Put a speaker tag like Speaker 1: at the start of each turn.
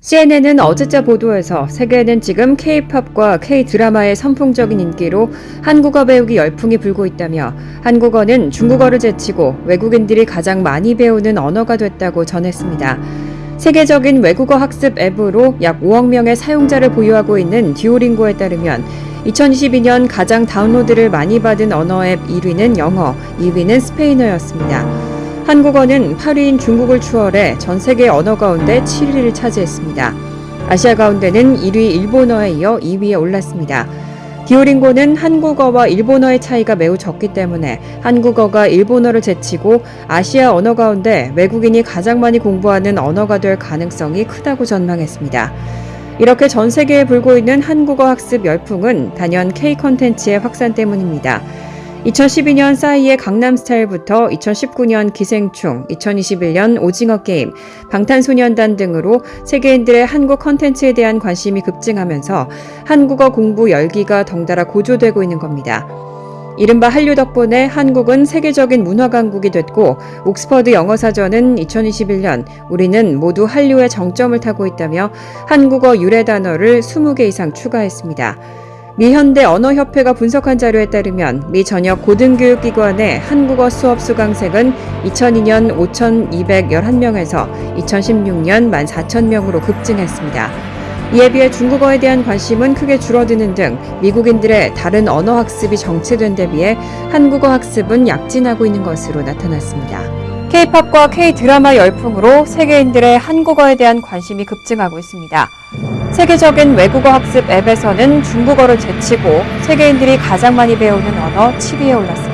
Speaker 1: CNN은 어제자 보도에서 세계에는 지금 K-팝과 K-드라마의 선풍적인 인기로 한국어 배우기 열풍이 불고 있다며 한국어는 중국어를 제치고 외국인들이 가장 많이 배우는 언어가 됐다고 전했습니다. 세계적인 외국어 학습 앱으로 약 5억 명의 사용자를 보유하고 있는 듀오링고에 따르면 2022년 가장 다운로드를 많이 받은 언어 앱 1위는 영어, 2위는 스페인어였습니다. 한국어는 8위인 중국을 추월해 전 세계 언어 가운데 7위를 차지했습니다. 아시아 가운데는 1위 일본어에 이어 2위에 올랐습니다. 디오링고는 한국어와 일본어의 차이가 매우 적기 때문에 한국어가 일본어를 제치고 아시아 언어 가운데 외국인이 가장 많이 공부하는 언어가 될 가능성이 크다고 전망했습니다. 이렇게 전 세계에 불고 있는 한국어 학습 열풍은 단연 K 컨텐츠의 확산 때문입니다. 2012년 싸이의 강남스타일부터 2019년 기생충, 2021년 오징어 게임, 방탄소년단 등으로 세계인들의 한국 컨텐츠에 대한 관심이 급증하면서 한국어 공부 열기가 덩달아 고조되고 있는 겁니다. 이른바 한류 덕분에 한국은 세계적인 문화 강국이 됐고 옥스퍼드 영어 사전은 2021년 우리는 모두 한류의 정점을 타고 있다며 한국어 유래 단어를 20개 이상 추가했습니다. 미 현대 언어협회가 분석한 자료에 따르면 미 전역 고등교육기관의 한국어 수업 수강생은 2002년 5,211명에서 2016년 14,000명으로 급증했습니다. 이에 비해 중국어에 대한 관심은 크게 줄어드는 등 미국인들의 다른 언어 학습이 정체된 데 비해 한국어 학습은 약진하고 있는 것으로 나타났습니다. K-팝과 K-드라마 열풍으로 세계인들의 한국어에 대한 관심이 급증하고 있습니다. 세계적인 외국어 학습 앱에서는 중국어를 제치고 세계인들이 가장 많이 배우는 언어 7위에 올랐습니다.